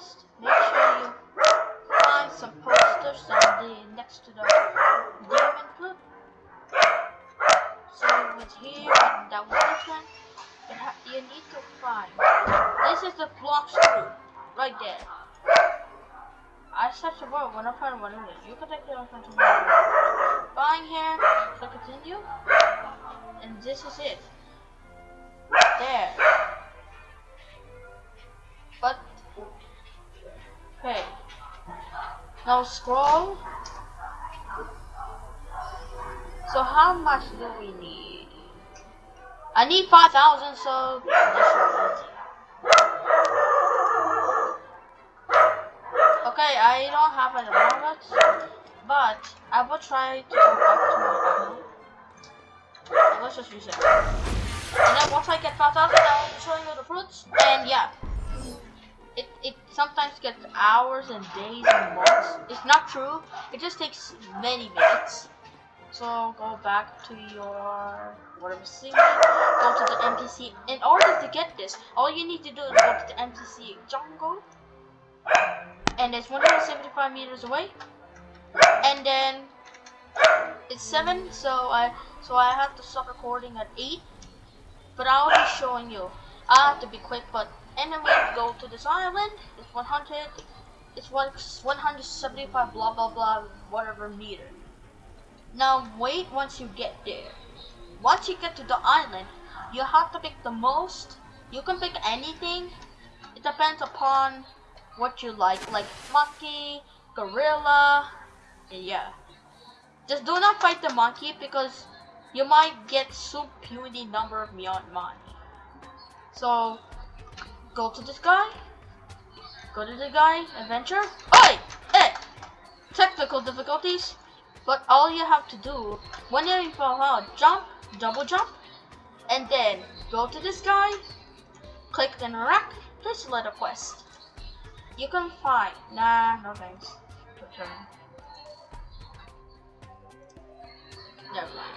quest, make sure you find some posters on the next to the demon fruit. So it was here and that was this one. You, ha- you need to find. This is the Blox Fruit right there. I searched the world when I find one of it. You can take it off into Buying here, so continue. And this is it. There. Now scroll. So how much do we need? I need 5,000, so Okay, I don't have any moment, but I will try to go back to my island. Let's just use it. And then once I get 5,000, I'll show you the fruits. And yeah, it, it sometimes gets hours and days and months. It's not true. It just takes many minutes. So go back to your whatever scene, go to the NPC. In order to get this, all you need to do is go to the NPC jungle, and it's 175 meters away. And then it's seven, so I so I have to stop recording at eight. But I'll be showing you. I have to be quick, but anyway, go to this island. It's 100. It's one 175 blah blah blah whatever meter. Now wait once you get there. Once you get to the island, you have to pick the most. You can pick anything. It depends upon what you like, like monkey, gorilla, and yeah. Just do not fight the monkey because you might get so puny number of beyond money. So go to this guy. Go to the guy, adventure. Oi! Hey! Technical difficulties. But all you have to do, when you fall out, jump, double jump, and then go to this guy, click the rack, please let a quest. You can find, nah, no thanks, return. Never mind.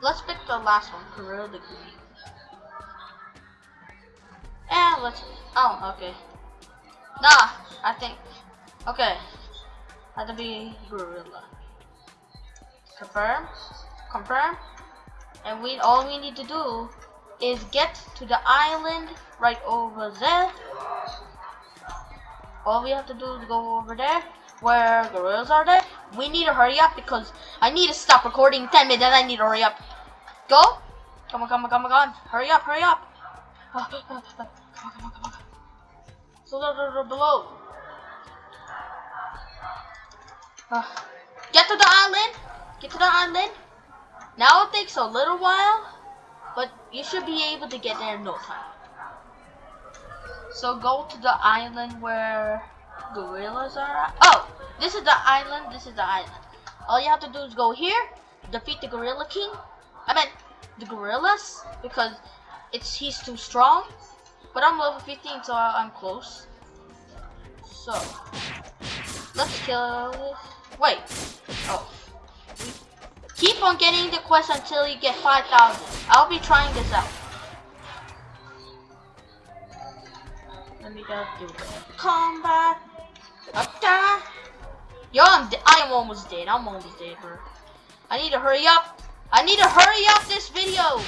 Let's pick the last one, Gorilla the Let's, oh, okay. Nah, I think, okay. To be Gorilla. Confirm, confirm. And we, all we need to do is get to the island right over there. All we have to do is go over there where gorillas are there. We need to hurry up because I need to stop recording 10 minutes. I need to hurry up. Go. Come on, come on, come on, come on. Hurry up, hurry up. Come on, come. So below. Uh, get to the island. Get to the island. Now it takes a little while, but you should be able to get there in no time. So go to the island where gorillas are at. Oh, this is the island. This is the island. All you have to do is go here, defeat the gorilla king. I meant the gorillas because it's he's too strong. But I'm level 15, so I'm close. So let's kill. Wait. Oh. Keep on getting the quest until you get 5,000. I'll be trying this out. Let me go do the combat. Yo, I'm I am almost dead. I'm almost dead, bro. I need to hurry up. I need to hurry up this video.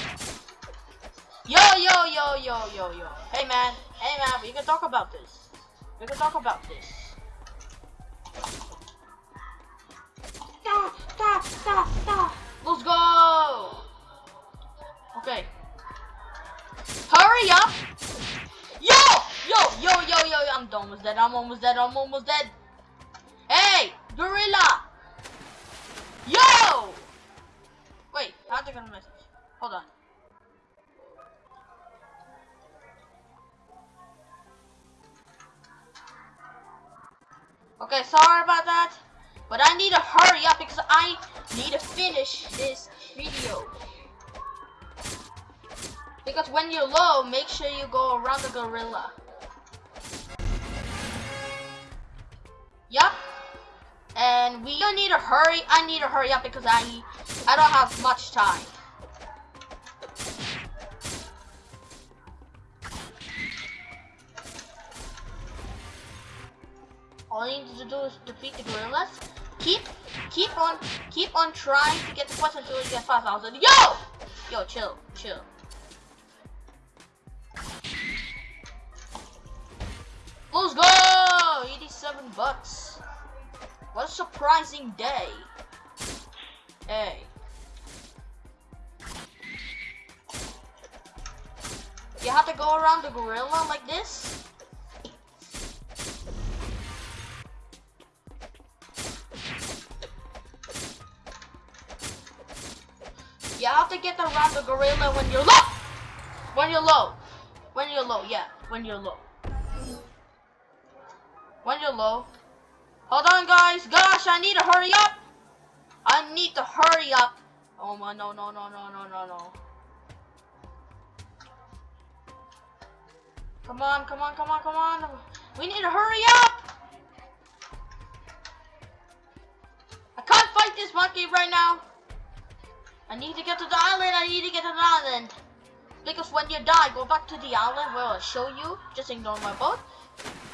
Yo, yo, yo, yo, yo, yo. Hey, man. Hey, man. We can talk about this. We can talk about this. Da, da, da, da. Let's go. Okay. Hurry up. Yo, yo, yo, yo, yo, yo. I'm almost dead. I'm almost dead. I'm almost dead. Hey, gorilla. Yo. Wait, I have to get a message. Hold on. Okay, sorry about that. But I need to hurry up because I need to finish this video. Because when you're low, make sure you go around the gorilla. Yup. And we need to hurry. I need to hurry up because I I don't have much time. All you need to do is defeat the gorillas. Keep, keep on, keep on trying to get the quest until you get 5,000. Yo! Yo, chill, chill. Let's go! 87 bucks. What a surprising day. Hey. You have to go around the gorilla like this? Get around the gorilla when you're low! When you're low. When you're low, yeah. When you're low. When you're low. Hold on, guys. Gosh, I need to hurry up. I need to hurry up. Oh my, no, no, no, no, no, no, no. Come on, come on, come on, come on. We need to hurry up. I can't fight this monkey right now. I need to get to the island. I need to get to the island. Because when you die, go back to the island where I'll show you. Just ignore my boat.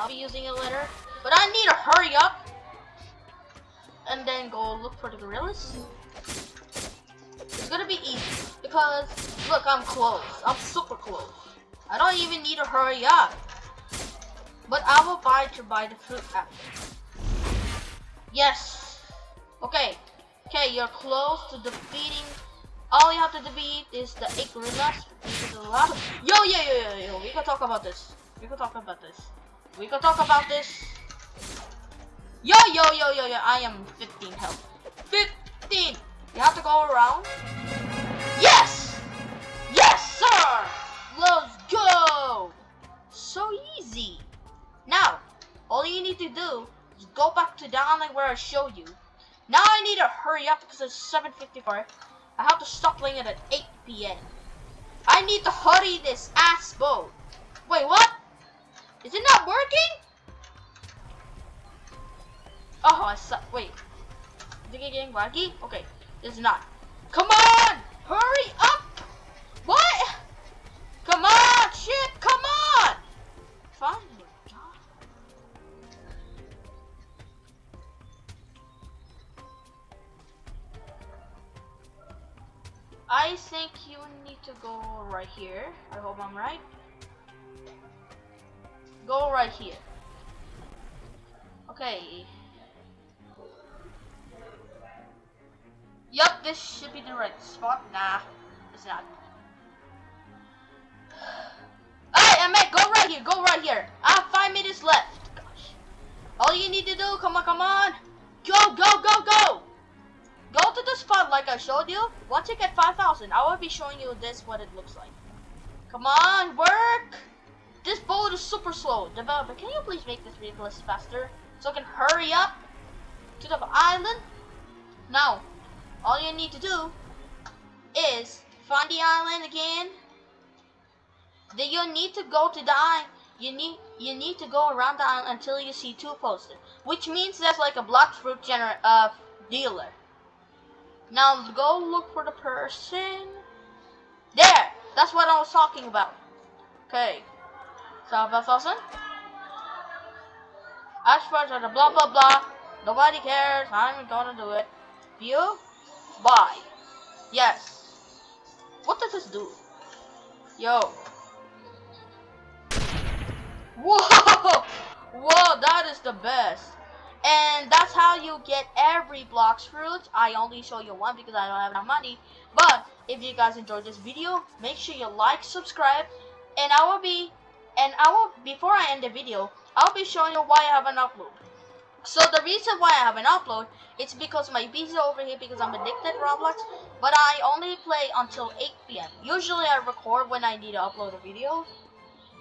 I'll be using it later. But I need to hurry up. And then go look for the gorillas. It's gonna be easy. Because, look, I'm close. I'm super close. I don't even need to hurry up. But I will buy to buy the fruit after. Yes. Okay. Okay, you're close to defeating. All you have to defeat is the eight gorillas. Yo, yeah, yo, yo, yo. We can talk about this. We can talk about this. We can talk about this. Yo, yo, yo, yo, yo. I am 15 health. 15. You have to go around. Yes. Yes, sir. Let's go. So easy. Now, all you need to do is go back to the island where I showed you. Now I need to hurry up because it's 7.54. I have to stop playing it at 8 p.m. I need to hurry this ass boat. Wait, what? Is it not working? Oh, I suck. Wait. Is it getting laggy? Okay, it's not. Come on! Hurry up! What? I think you need to go right here. I hope I'm right. Go right here. Okay. Yup, this should be the right spot. Nah, it's not. Hey, Emmett, go right here. Go right here. I have five minutes left. Gosh. All you need to do, come on, come on. Go, go, go, go. The spot like I showed you. Once you get 5,000, I will be showing you this, what it looks like. Come on, work. This boat is super slow. Developer, can you please make this vehicle faster? So I can hurry up to the island? Now, all you need to do is find the island again. Then you need to go to the island. You need you need to go around the island until you see two posters, which means there's like a Blox Fruit gener uh, dealer. Now go look for the person. There! That's what I was talking about. Okay. So, 5,000. As far as the blah blah blah, nobody cares. I'm gonna do it. View? Bye. Yes. What does this do? Yo. Whoa! Whoa, that is the best. And that's how you get every Blox Fruit. I only show you one because I don't have enough money. But if you guys enjoyed this video, make sure you like, subscribe, and I will be, and I will, before I end the video, I'll be showing you why I have an upload. So the reason why I have an upload, it's because my is over here because I'm addicted to Roblox, but I only play until 8 p.m. Usually I record when I need to upload a video.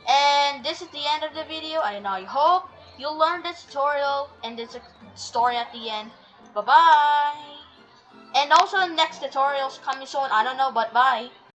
And this is the end of the video, and I hope You'll learn this tutorial and this uh, story at the end. Bye-bye. And also the next tutorials coming soon. I don't know, but bye.